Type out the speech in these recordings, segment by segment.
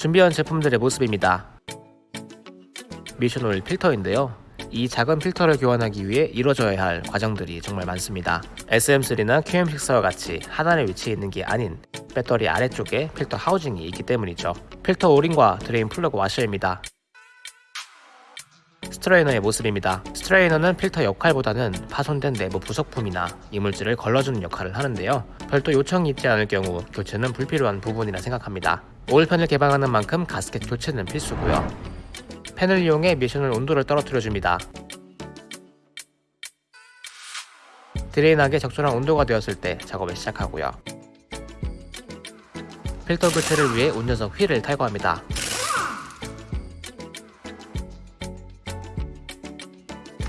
준비한 제품들의 모습입니다. 미션 오일 필터인데요. 이 작은 필터를 교환하기 위해 이루어져야 할 과정들이 정말 많습니다. SM3나 QM6와 같이 하단에 위치해 있는 게 아닌 배터리 아래쪽에 필터 하우징이 있기 때문이죠. 필터 오링과 드레인 플러그 와셔입니다. 스트레이너의 모습입니다. 스트레이너는 필터 역할보다는 파손된 내부 부속품이나 이물질을 걸러주는 역할을 하는데요. 별도 요청이 있지 않을 경우 교체는 불필요한 부분이라 생각합니다. 오일팬을 개방하는 만큼 가스켓 교체는 필수고요. 팬을 이용해 미션을 온도를 떨어뜨려 줍니다. 드레인하기 적절한 온도가 되었을 때 작업을 시작하고요. 필터 교체를 위해 운전석 휠을 탈거합니다.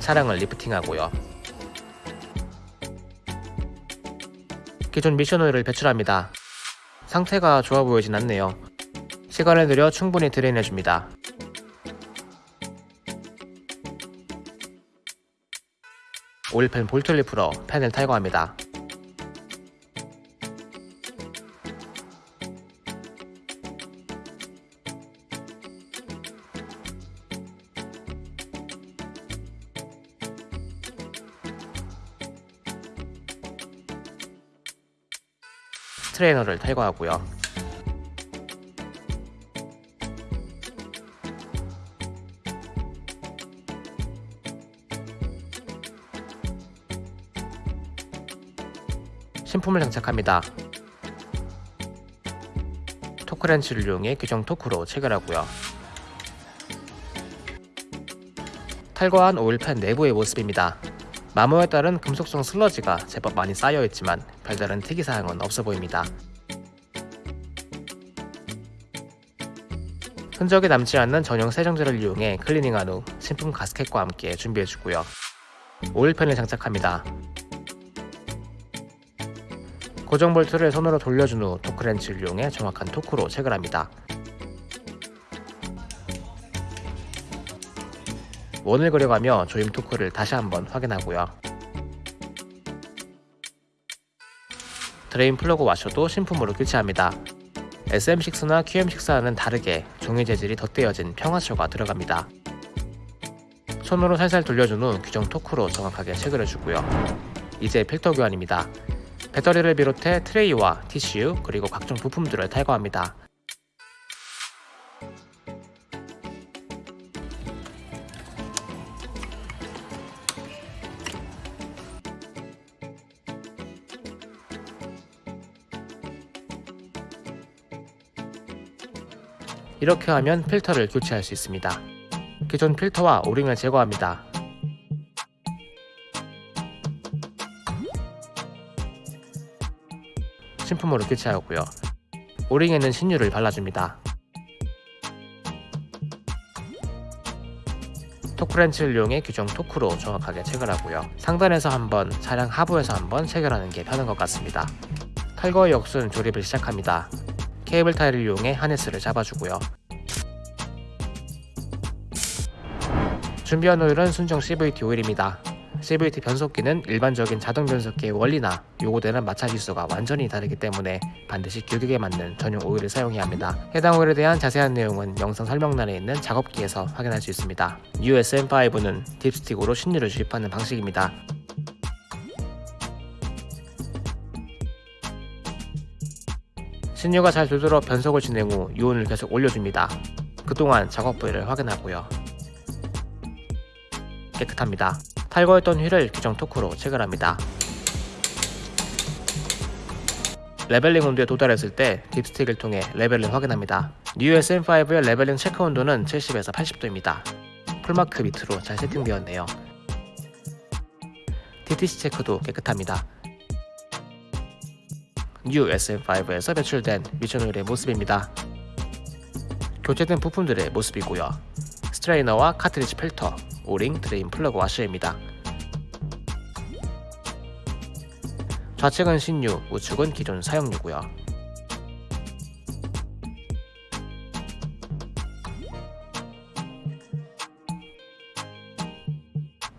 차량을 리프팅하고요. 기존 미션 오일을 배출합니다. 상태가 좋아 보이진 않네요. 시간을 들여 충분히 드레인해줍니다. 오일팬 볼트를 풀어 팬을 탈거합니다. 트레이너를 탈거하고요. 신품을 장착합니다. 토크렌치를 이용해 규정 토크로 체결하고요. 탈거한 오일팬 내부의 모습입니다. 마모에 따른 금속성 슬러지가 제법 많이 쌓여있지만 별다른 특이사항은 없어 보입니다. 흔적이 남지 않는 전용 세정제를 이용해 클리닝한 후 신품 가스켓과 함께 준비해주고요. 오일팬을 장착합니다. 고정 볼트를 손으로 돌려준 후 토크렌치를 이용해 정확한 토크로 체결합니다. 원을 그려가며 조임 토크를 다시 한번 확인하고요. 드레인 플러그 와셔도 신품으로 교체합니다. SM6나 QM6와는 다르게 종이 재질이 덧대어진 평와셔가 들어갑니다. 손으로 살살 돌려준 후 규정 토크로 정확하게 체결해 주고요. 이제 필터 교환입니다. 배터리를 비롯해 트레이와 TCU 그리고 각종 부품들을 탈거합니다. 이렇게 하면 필터를 교체할 수 있습니다. 기존 필터와 오링을 제거합니다. 신품으로 교체하고요. 오링에는 신유를 발라줍니다. 토크렌치를 이용해 규정 토크로 정확하게 체결하고요. 상단에서 한번, 차량 하부에서 한번 체결하는 게 편한 것 같습니다. 탈거의 역순 조립을 시작합니다. 케이블 타일을 이용해 하네스를 잡아주고요. 준비한 오일은 순정 CVT 오일입니다. CVT 변속기는 일반적인 자동 변속기의 원리나 요구되는 마찰 지수가 완전히 다르기 때문에 반드시 규격에 맞는 전용 오일을 사용해야 합니다. 해당 오일에 대한 자세한 내용은 영상 설명란에 있는 작업기에서 확인할 수 있습니다. USM5는 딥스틱으로 신유를 주입하는 방식입니다. 신유가 잘 돌도록 변속을 진행 후 유온을 계속 올려줍니다. 그동안 작업 부위를 확인하고요. 깨끗합니다. 탈거했던 휠을 규정 토크로 체결합니다. leveling 온도에 도달했을 때 dipstick을 통해 레벨을 확인합니다. 뉴 SM5의 leveling 체크 온도는 70에서 80도입니다. full mark 밑으로 잘 세팅되었네요. DTC 체크도 깨끗합니다. 뉴 SM5에서 배출된 미션 오일의 모습입니다. 교체된 부품들의 모습이고요. 스트레이너와 카트리지 필터, O-ring, drain plug 와셔입니다. 좌측은 신유, 우측은 기존 사용유고요.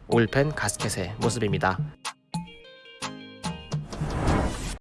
oil pan gasket의 모습입니다.